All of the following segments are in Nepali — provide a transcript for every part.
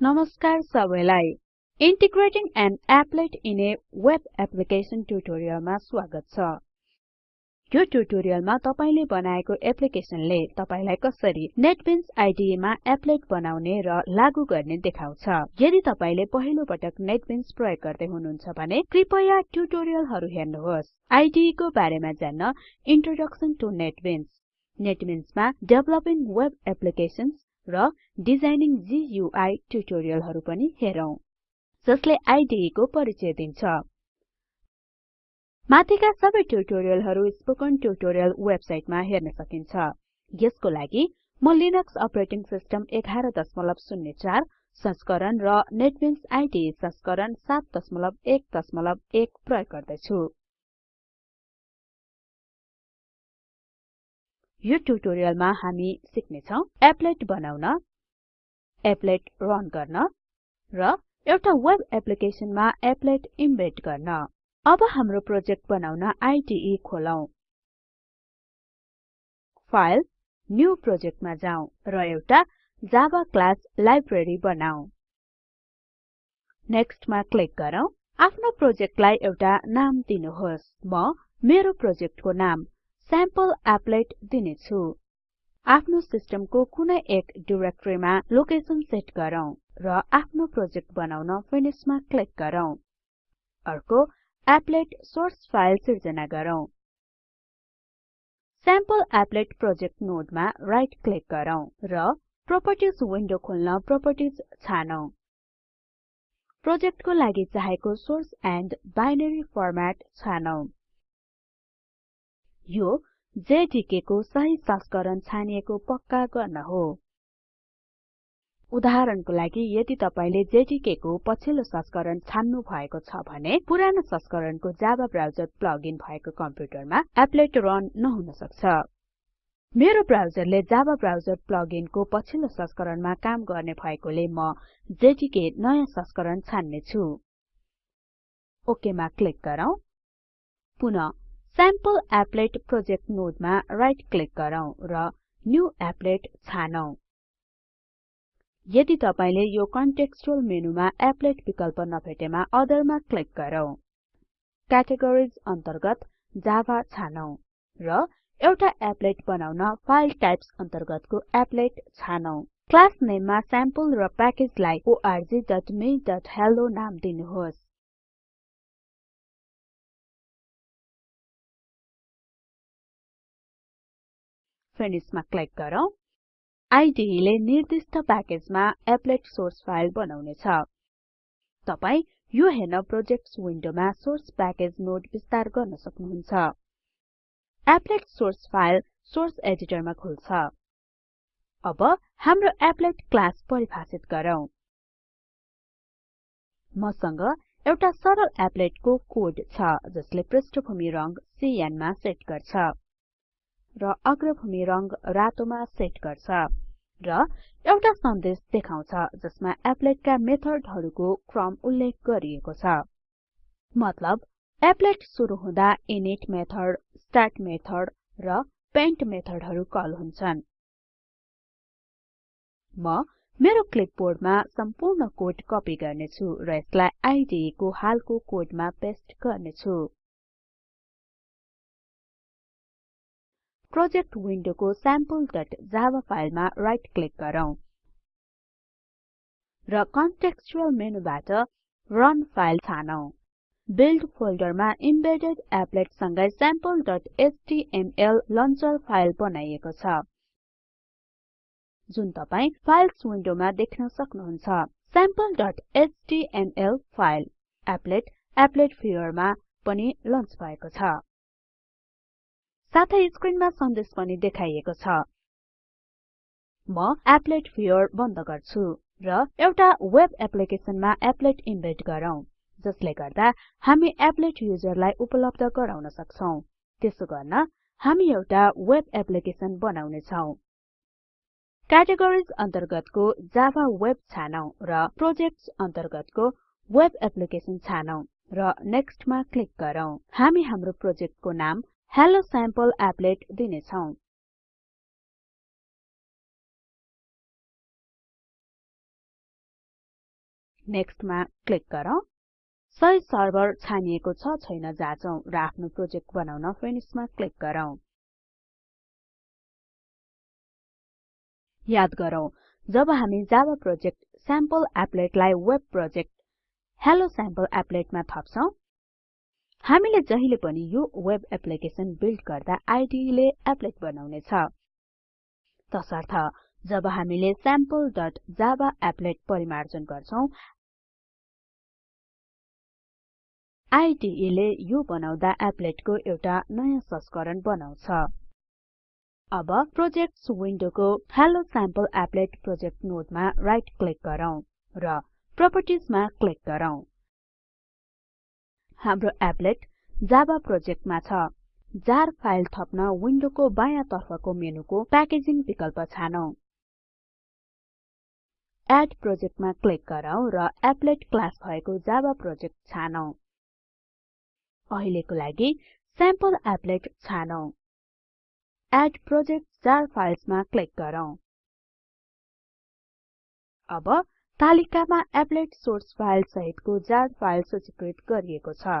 नमस्कार सबैलाई। Integrating an applet in a web application ट्युटोरियलमा स्वागत छ। यो ट्युटोरियलमा तपाईले बनाएको एप्लिकेसनले तपाईलाई कसरी नेटबिन्स मा एप्लेट बनाउने र लागू गर्ने देखाउँछ। यदि तपाईले पहिलो पटक नेटबिन्स प्रयोग गर्दै हुनुहुन्छ भने कृपया ट्युटोरियलहरु हेर्नुहोस्। आईडीई को बारेमा जान्न इन्ट्रोडक्सन टु नेटबिन्स नेटबिन्समा डेभलपिङ वेब एप्लिकेसन्स र डिजाइनिङ गुइ ट्युटोरियलहरु पनि हेरौं जसले आईडीई को परिचय दिन्छ। माथिका सबै ट्युटोरियलहरु स्पोकन ट्युटोरियल वेबसाइटमा हेर्न सकिन्छ। यसको लागि म लिनक्स अपरेटिङ सिस्टम 1104 संस्करण र नेटबिन्स आईडीई संस्करण 711 प्रयोग गर्दैछु। यो ट्युटोरियलमा हामी सिक्ने छौं एप्लेट बनाउन एप्लेट रन गर्न र एउटा वेब एप्लिकेसनमा एप्लेट इम्बेड गर्न। अब हाम्रो प्रोजेक्ट बनाउन आईडीई खोलौं। फाइल न्यू प्रोजेक्टमा जाउँ र एउटा जावा क्लास लाइब्रेरी बनाऊ नेक्स्ट मा क्लिक गरौँ। आफ्नो प्रोजेक्टलाई एउटा नाम दिनुहोस्। म मेरो प्रोजेक्टको नाम स्याम्पल एप्लेट दिनेछु। आफ्नो सिस्टमको कुनै एक डिरेक्टरीमा लोकेसन सेट गरौँ र आफ्नो प्रोजेक्ट बनाउन फिनिशमा क्लिक गरौँ। अर्को एप्लेट सोर्स फाइल सिर्जना गरौँ। स्याम्पल एप्लेट प्रोजेक्ट नोडमा राइट क्लिक गरौँ र प्रोपर्टिज विन्डो खोल्न प्रोपर्टिज छानौं। प्रोजेक्टको लागि चाहेको सोर्स एन्ड बाइनरी यो जेडीके को सही संस्करण छानिएको पक्का गर्न हो। उदाहरणको लागि यदि तपाईले जेडीके को पछिल्लो संस्करण छान्नु भएको छ भने पुरानो संस्करणको जावा ब्राउजर प्लगइन भएको कम्प्युटरमा एप्लेट रन नहुन सक्छ। मेरो ब्राउजरले जावा ब्राउजर प्लगइनको पछिल्लो संस्करणमा काम गर्ने भएकोले म जेडीके नयाँ संस्करण छान्ने छु ओके मा क्लिक गरौँ। पुनः स्याम्पल एप्लेट प्रोजेक्ट नोडमा राइट क्लिक गरौँ र न्यू एप्लेट छानौं। यदि तपाईले यो कन्टेक्स्चुअल मेनुमा एप्लेट विकल्प नभेटेमा अदरमा क्लिक गरौँ क्याटेगोरिज अन्तर्गत जावा छानौं र एउटा एप्लेट बनाउन फाइल टाइप्स अन्तर्गतको एप्लेट छानौं। क्लास नेममा स्याम्पल र प्याकेजलाई orgmehello नाम दिनुहोस्। फिनिशमा क्लिक गरौँ। आईडीई ले निर्दिष्ट प्याकेजमा एप्लेट सोर्स फाइल बनाउने छ तपाई यो हेर्न प्रोजेक्ट्स विन्डोमा सोर्स प्याकेज नोड विस्तार गर्न सक्नुहुन्छ। एप्लेट सोर्स फाइल सोर्स एडिटरमा खुल्छ। अब हाम्रो एप्लेट क्लास परिभाषित गरौँ। मसँग एउटा सरल एप्लेटको कोड छ जसले पृष्ठभूमि रंग सिएन मा सेट गर्छ। र अग्रभूमि रंग रातोमा सेट गर्छ र एउटा सन्देश देखाउँछ जसमा एप्लेटका मेथडहरुको क्रम उल्लेख गरिएको छ। मतलब एप्लेट सुरु हुँदा इनिट मेथड स्टार्ट मेथड र पेन्ट मेथडहरु कल हुन्छन्। म मेरो क्लिपबोर्डमा सम्पूर्ण कोड कपी गर्नेछु र यसलाई आईडीई को हालको कोडमा पेस्ट गर्नेछु। प्रोजेक्ट विन्डोको sampleजावा फाइलमा राइट क्लिक गरौँ र कन्टेक्स्चुअल मेनुबाट रन फाइल छानौं। बिल्ड फोल्डरमा इम्बेडेड एप्लेट सँगै sampleएचटीएमएल लन्चर फाइल बनाइएको छ। जुन तपाई फाइल्स विन्डोमा देख्न सक्नुहुन्छ sampleएचटीएमएल फाइल एप्लेट एप्लेट व्युअरमा पनि लन्च भएको छ। साथै स्क्रिनमा सन्देश पनि देखाइएको छ। म एप्लेट व्युअर बन्द गर्छु र एउटा वेब एप्लिकेसनमा एप्लेट इम्बेड गरौँ जसले गर्दा हामी एप्लेट युजरलाई उपलब्ध गराउन सक्छौं। त्यसो गर्न हामी एउटा वेब एप्लिकेसन बनाउने छौं क्याटेगोरिज अन्तर्गतको जावा वेब छानौं र प्रोजेक्ट्स अन्तर्गतको वेब एप्लिकेसन छानौं र नेक्स्ट मा क्लिक गरौँ। हामी हाम्रो प्रोजेक्टको नाम हेल्लो स्याम्पल एप्लेट दिनेछौं। नेक्स्टमा क्लिक गरौँ। सही सर्भर छानिएको छ छैन जाँचौं। र आफ्नो प्रोजेक्ट बनाउन फिनिशमा क्लिक गरौँ। याद गरौँ जब हामी जावा प्रोजेक्ट स्याम्पल एप्लेटलाई वेब प्रोजेक्ट हेलो स्याम्पल एप्लेटमा थप्छौं हामीले जहिले पनि यो वेब एप्लिकेसन बिल्ड गर्दा IDE ले एप्लेट बनाउनेछ। तसर्थ जब हामीले sample.java एप्लेट परिमार्जन गर्छौं IDE ले यो बनाउँदा एप्लेटको एउटा नयाँ संस्करण बनाउँछ। अब प्रोजेक्ट्स विन्डोको हेलो स्याम्पल एप्लेट प्रोजेक्ट नोडमा राइट क्लिक गरौँ र प्रोपर्टिजमा क्लिक गरौँ। हाम्रो एप्लेट जावा प्रोजेक्टमा छ। जार फाइल थप्न विन्डोको बायाँ तर्फको मेनुको प्याकेजिङ विकल्प छानौं। एड प्रोजेक्टमा क्लिक गरौँ र एप्लेट क्लास भएको जावा प्रोजेक्ट छानौं। अहिलेको लागि स्याम्पल एप्लेट छानौं। एड प्रोजेक्ट जार फाइल्समा क्लिक गरौँ। अब तालिकामा एप्लेट सोर्स फाइल सहितको जार फाइल सूचीकृत गरिएको छ।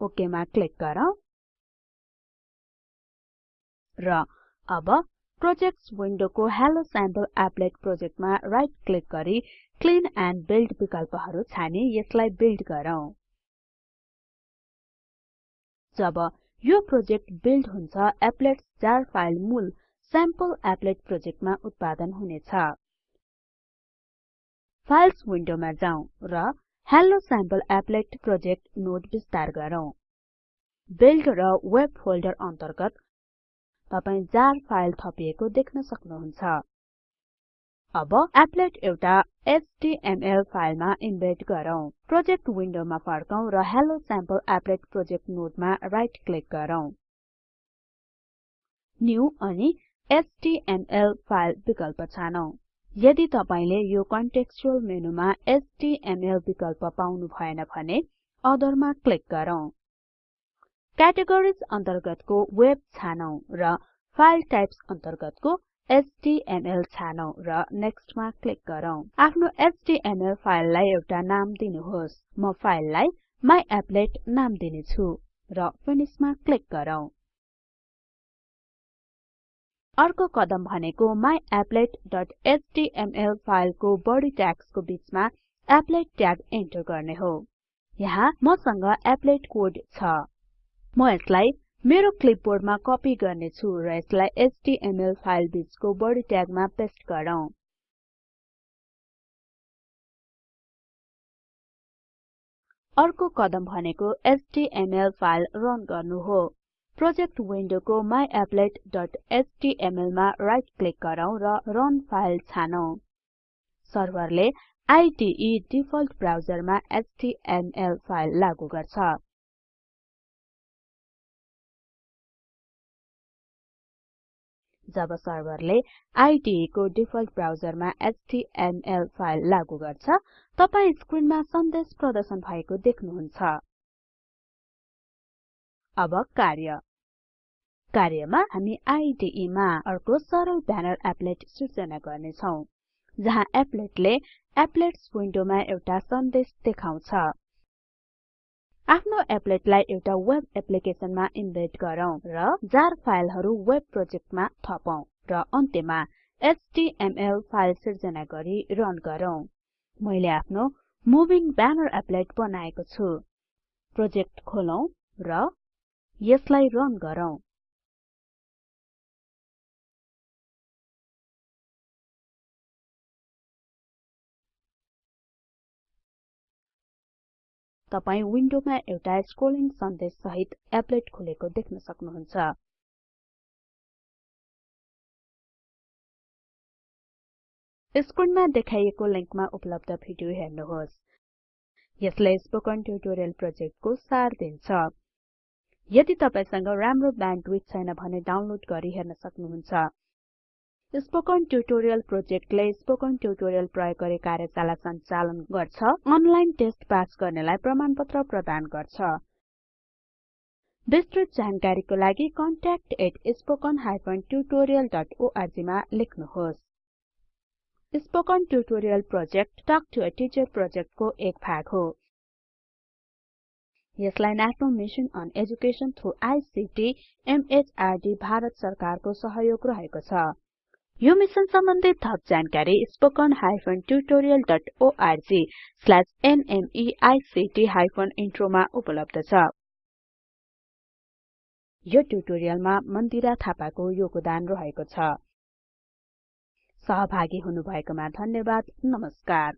ओके मा क्लिक गरौँ। र अब प्रोजेक्ट्स विन्डोको हेलो स्याम्पल एप्लेट प्रोजेक्टमा राइट क्लिक गरी क्लीन एन्ड बिल्ड विकल्पहरु छानी यसलाई बिल्ड गरौँ। जब यो प्रोजेक्ट बिल्ड हुन्छ एप्लेट्स जार फाइल मूल स्याम्पल एप्लेट प्रोजेक्टमा उत्पादन हुनेछ। फाइल्स विन्डोमा जाउँ र hello sample applet project node विस्तार गरौँ। बिल्ड र वेब फोल्डर अन्तर्गत तपाई जार फाइल थपिएको देख्न सक्नुहुन्छ। अब एप्लेट एउटा एचटीएमएल फाइलमा इन्भेट गरौँ। प्रोजेक्ट विन्डोमा फर्कौं र हेलो स्याम्पल एप्लेट प्रोजेक्ट नोडमा राइट क्लिक गरौँ। न्यू अनि एचटीएमएल फाइल विकल्प छानौं। यदि तपाईले यो कन्टेक्स्चुअल मेनुमा एचटीएमएल विकल्प पाउनु भएन भने अदरमा क्लिक गरौँ। क्याटेगोरिज अन्तर्गतको वेब छानौं र फाइल टाइप्स अन्तर्गतको एचटीएमएल छानौं र नेक्स्टमा क्लिक गरौँ। आफ्नो एचटीएमएल फाइललाई एउटा नाम दिनुहोस्। म फाइललाई मायाप्लेट नाम दिनेछु र फिनिशमा क्लिक गरौँ। अर्को कदम भनेको myapplet.html फाइलको बडी ट्याग्सको बीचमा एप्लेट ट्याग एन्टर गर्ने हो। यहाँ मसँग एप्लेट कोड छ। म यसलाई मेरो क्लिपबोर्डमा कपी गर्ने छु र यसलाई एचटीएमएल फाइल बीचको बडी ट्यागमा पेस्ट गरौँ। अर्को कदम भनेको एचटीएमएल फाइल रन गर्नु हो। प्रोजेक्ट विन्डोको myapplet.html मा राइट क्लिक गरौँ र रन फाइल छानौं। सर्भरले IDE डिफल्ट ब्राउजरमा एचटीएमएल फाइल लागु गर्छ। जब सर्भरले IDE को डिफल्ट ब्राउजरमा एचटीएमएल फाइल लागु गर्छ तपाई स्क्रिनमा सन्देश प्रदर्शन भएको देख्नुहुन्छ। अब कार्य। कार्यमा हामी IDE मा अर्को सरल ब्यानर एप्लेट सिर्जना गर्ने छौं जहाँ एप्लेटले एप्लेट्स विन्डोमा एउटा सन्देश देखाउँछ। आफ्नो एप्लेटलाई एउटा वेब एप्लिकेसनमा इन्भेट गरौँ र जार फाइलहरु वेब प्रोजेक्टमा थपौं र अन्त्यमा एचटीएमएल फाइल सिर्जना गरी रन गरौँ। मैले आफ्नो मुभिङ ब्यानर एप्लेट बनाएको छु। प्रोजेक्ट खोलौं र यसलाई रन गरौँ। तपाई विन्डोमा एउटा स्क्रोलिङ सन्देश सहित एप्लेट खुलेको देख्न सक्नुहुन्छ। स्क्रिनमा देखाइएको लिंकमा उपलब्ध भिडियो हेर्नुहोस्। यसले स्पोकन ट्युटोरियल प्रोजेक्टको सार दिन्छ। यदि तपाईसँग राम्रो ब्यान्डविड्थ छैन भने डाउनलोड गरी हेर्न सक्नुहुन्छ। स्पोकन ट्युटोरियल प्रोजेक्टले स्पोकन ट्युटोरियल प्रयोग गरी कार्यशाला सञ्चालन गर्छ अनलाइन टेस्ट पास गर्नेलाई प्रमाणपत्र प्रदान गर्छ। विस्तृत जानकारीको लागि contact@spoken tutorialorg मा लेख्नुहोस्। Spoken tutorial project talk to a teacher प्रोजेक्टको एक भाग हो। यसलाई national on through ICT MHRD Bharat सरकारको सहयोग रहेको छ। यो मिसन सम्बन्धी थप जानकारी ओर्ग स्ल्याश नमेक्ट हाइफेन इन्ट्रोमा उपलब्ध छ। यो ट्युटोरियलमा मन्दिरा थापाको योगदान रहेको छ। सहभागी हुनुभएकोमा धन्यवाद। नमस्कार।